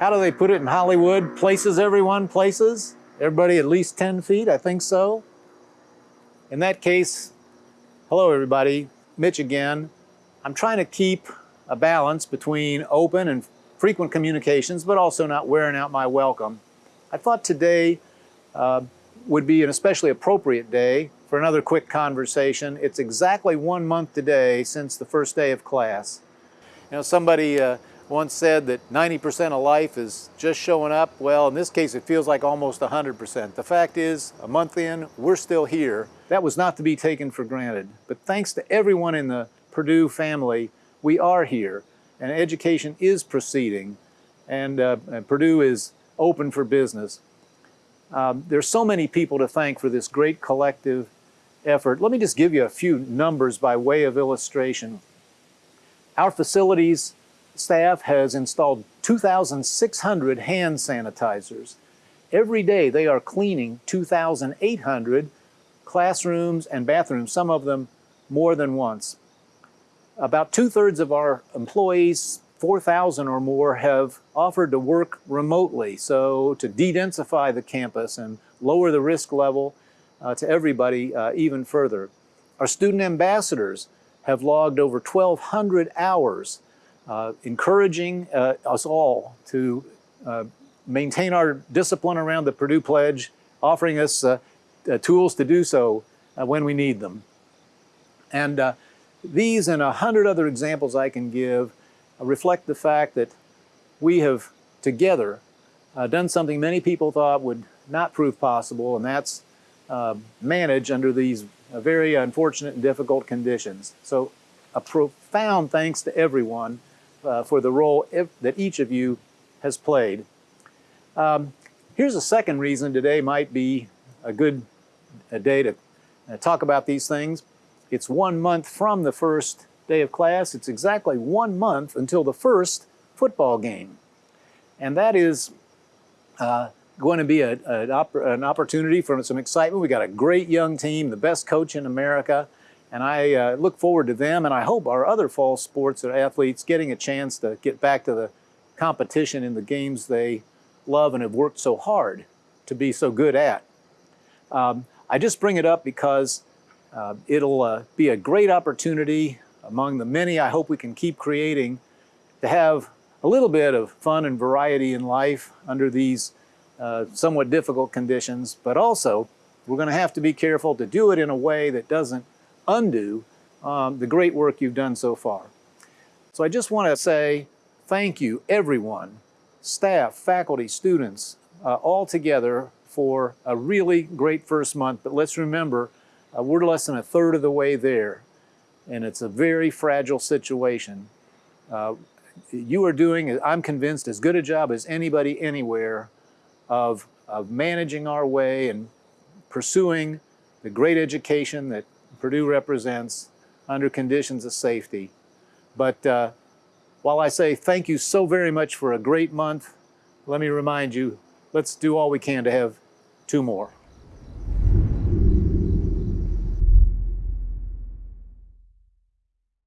how do they put it in Hollywood? Places everyone, places? Everybody at least 10 feet, I think so. In that case, hello everybody, Mitch again. I'm trying to keep a balance between open and frequent communications, but also not wearing out my welcome. I thought today uh, would be an especially appropriate day for another quick conversation. It's exactly one month today since the first day of class. You know, somebody uh, once said that 90% of life is just showing up. Well, in this case, it feels like almost 100%. The fact is, a month in, we're still here. That was not to be taken for granted. But thanks to everyone in the Purdue family, we are here, and education is proceeding, and, uh, and Purdue is open for business. Um, there's so many people to thank for this great collective effort. Let me just give you a few numbers by way of illustration. Our facilities staff has installed 2,600 hand sanitizers. Every day they are cleaning 2,800 classrooms and bathrooms, some of them more than once. About two-thirds of our employees, 4,000 or more, have offered to work remotely, so to de-densify the campus and lower the risk level uh, to everybody uh, even further. Our student ambassadors have logged over 1,200 hours uh, encouraging uh, us all to uh, maintain our discipline around the Purdue Pledge, offering us uh, tools to do so when we need them. And these and a hundred other examples I can give reflect the fact that we have together uh, done something many people thought would not prove possible, and that's uh, manage under these uh, very unfortunate and difficult conditions. So a profound thanks to everyone uh, for the role that each of you has played. Um, here's a second reason today might be a good a day to uh, talk about these things. It's one month from the first day of class. It's exactly one month until the first football game. And that is uh, going to be a, a, an opportunity for some excitement. We got a great young team, the best coach in America, and I uh, look forward to them, and I hope our other fall sports athletes getting a chance to get back to the competition in the games they love and have worked so hard to be so good at. Um, I just bring it up because uh, it'll uh, be a great opportunity among the many I hope we can keep creating to have a little bit of fun and variety in life under these uh, somewhat difficult conditions, but also we're going to have to be careful to do it in a way that doesn't undo um, the great work you've done so far. So I just want to say thank you, everyone, staff, faculty, students, uh, all together for a really great first month. But let's remember, uh, we're less than a third of the way there, and it's a very fragile situation. Uh, you are doing, I'm convinced, as good a job as anybody anywhere of, of managing our way and pursuing the great education that Purdue represents under conditions of safety. But uh, while I say thank you so very much for a great month, let me remind you, let's do all we can to have two more.